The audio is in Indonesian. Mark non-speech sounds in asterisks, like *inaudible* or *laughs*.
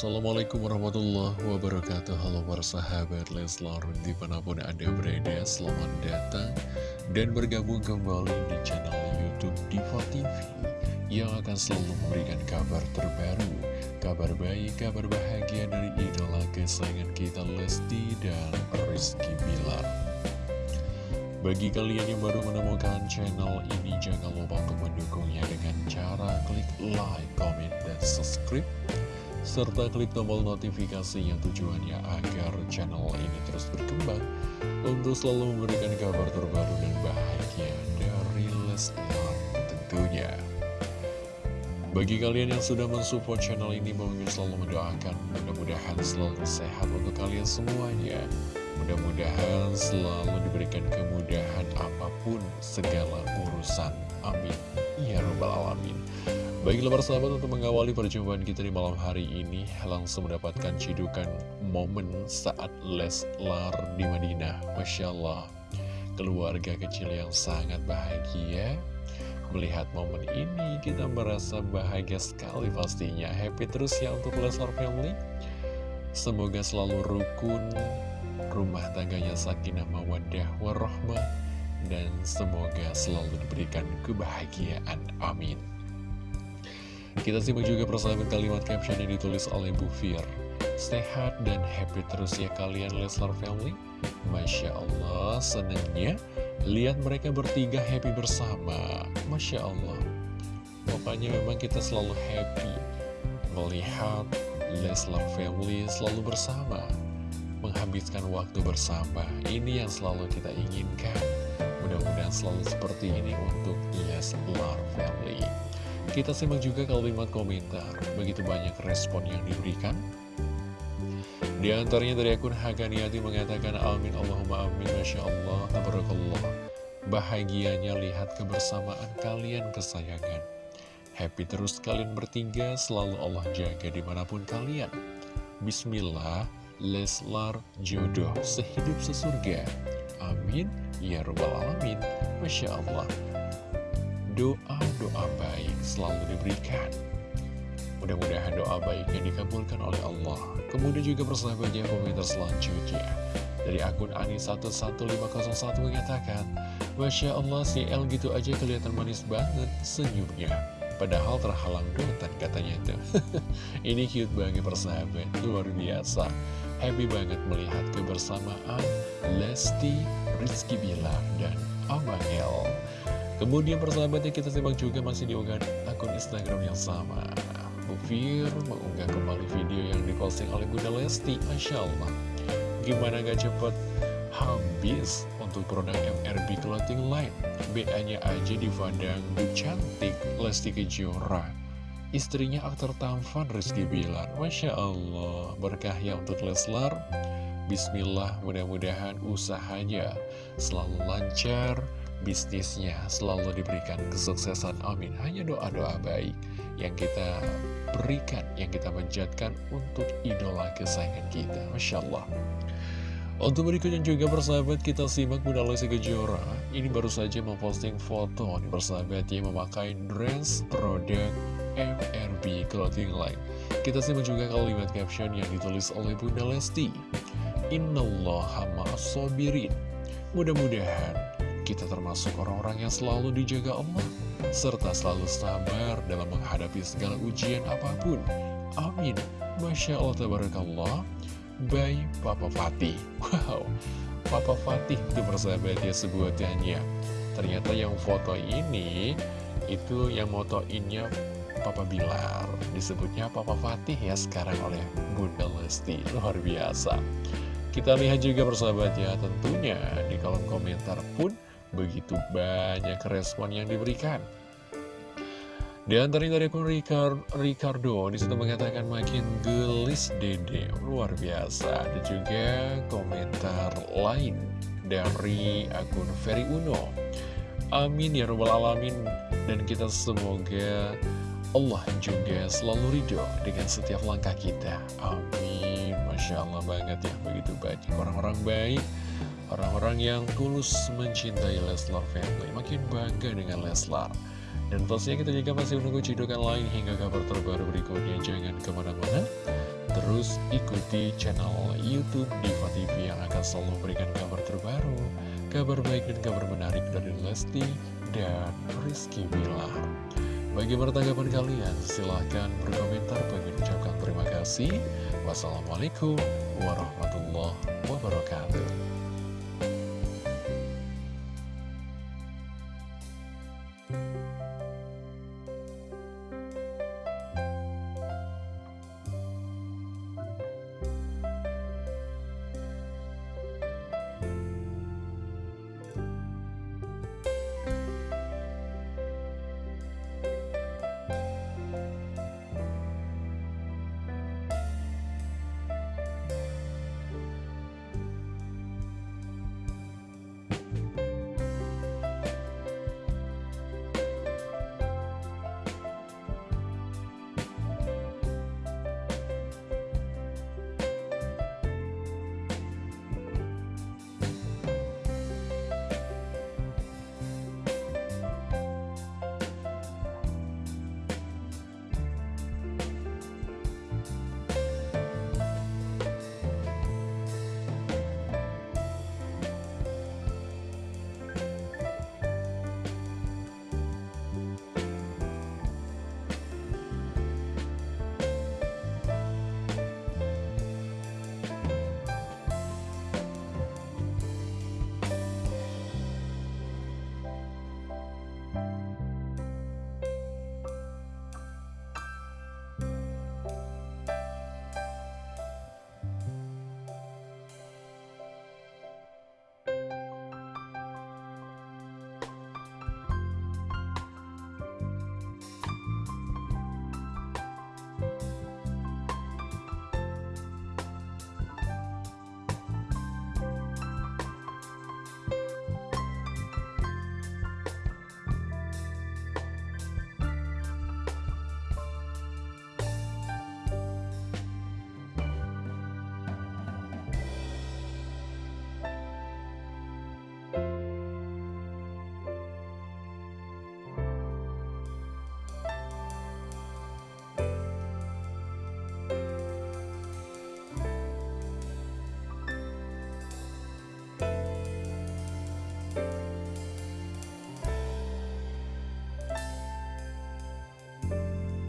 Assalamualaikum warahmatullahi wabarakatuh. Halo para sahabat Leslar Di mana pun anda berada Selamat datang Dan bergabung kembali di channel Youtube Diva TV Yang akan selalu memberikan kabar terbaru Kabar baik, kabar bahagia dari idola kesayangan kita Lesti dan Rizky Bilar. Bagi kalian yang baru menemukan channel ini, jangan lupa untuk mendukungnya dengan cara klik like, comment, dan subscribe serta klik tombol notifikasi yang tujuannya agar channel ini terus berkembang untuk selalu memberikan kabar terbaru dan bahagia dari Leslar tentunya. Bagi kalian yang sudah mensupport channel ini, Bang selalu mendoakan mudah-mudahan selalu sehat untuk kalian semuanya. Mudah-mudahan selalu diberikan kemudahan apa pun segala urusan. Amin. Ya Rabbal Alamin. Baiklah persahabat untuk mengawali perjumpaan kita di malam hari ini Langsung mendapatkan cidukan momen saat Leslar di Madinah. Masya Allah Keluarga kecil yang sangat bahagia. Melihat momen ini kita merasa bahagia sekali pastinya. Happy terus ya untuk Leslar Family. Semoga selalu rukun Rumah tangganya sakinah mawadah warahmah Dan semoga selalu diberikan kebahagiaan. Amin kita simak juga persahabat kalimat caption yang ditulis oleh Bu Fir. Sehat dan happy terus ya kalian Leslar Family. Masya Allah, senangnya lihat mereka bertiga happy bersama. Masya Allah. Pokoknya memang kita selalu happy melihat Leslar Family selalu bersama. Menghabiskan waktu bersama. Ini yang selalu kita inginkan. Mudah-mudahan selalu seperti ini untuk Leslar Family. Kita simak juga kalimat komentar, begitu banyak respon yang diberikan. Di antaranya dari akun Haganiati mengatakan Amin Allahumma amin Masya Allah Tabarakallah. Bahagianya lihat kebersamaan kalian kesayangan. Happy terus kalian bertiga Selalu Allah jaga di mana pun kalian. Bismillah Leslar jodoh sehidup sesurga. Amin Ya Rabbal Alamin. Masya Allah doa-doa baik selalu diberikan. Mudah-mudahan doa baiknya dikabulkan oleh Allah. Kemudian juga persahabatnya komentar selanjutnya. Dari akun Ani11501 mengatakan, Masya Allah si El gitu aja kelihatan manis banget senyumnya. Padahal terhalang dotan katanya itu. *laughs* Ini cute banget persahabat, luar biasa. Happy banget melihat kebersamaan Lesti, Rizky Bilar, dan Abang El. Kemudian persahabatnya kita simak juga masih diunggah akun Instagram yang sama. Bufir mengunggah kembali video yang diposting oleh Bunda Lesti. Masya Allah. Gimana gak cepet habis untuk produk MRB Clothing Line. BA-nya aja dipandang cantik Lesti Kejora. Istrinya aktor tampan Rizky Bilar. Masya Allah. Berkah ya untuk Leslar. Bismillah mudah-mudahan usahanya selalu lancar bisnisnya selalu diberikan kesuksesan amin. Hanya doa-doa baik yang kita berikan yang kita menjatkan untuk idola kesayangan kita. Masya Allah. Untuk berikutnya juga persahabat kita simak Bunda Lesti Kejora Ini baru saja memposting foto nih persahabat yang memakai dress produk MRB Clothing Line. Kita simak juga kalimat caption yang ditulis oleh Bunda Lesti. Innallaha ma'asobirin Mudah-mudahan kita termasuk orang-orang yang selalu dijaga Allah, serta selalu sabar dalam menghadapi segala ujian apa pun. Amin. Masya Allah, Tabarakallah. By Papa Fatih. Wow, Papa Fatih itu persahabat ya sebutannya. Ternyata yang foto ini, itu yang motoinnya Papa Bilar. Disebutnya Papa Fatih ya sekarang oleh Bunda Lesti. Luar biasa. Kita lihat juga persahabat ya, tentunya di kolom komentar pun Begitu banyak respon yang diberikan. Di antaranya dari akun Ricardo di situ mengatakan makin gelis dede luar biasa. Ada juga komentar lain dari akun Ferry Uno. Amin ya robbal alamin dan kita semoga Allah juga selalu ridho dengan setiap langkah kita. Amin. Masya Allah banget ya begitu banyak orang-orang baik Orang-orang yang tulus mencintai Leslar Family makin bangga dengan Leslar. Dan pastinya kita juga masih menunggu cidukan lain hingga kabar terbaru berikutnya. Jangan ke mana-mana. terus ikuti channel Youtube Diva TV yang akan selalu memberikan kabar terbaru, kabar baik dan kabar menarik dari Lesti dan Rizky Bilar. Bagaimana tanggapan kalian? Silahkan berkomentar. Bagi ucapkan terima kasih. Wassalamualaikum warahmatullahi wabarakatuh.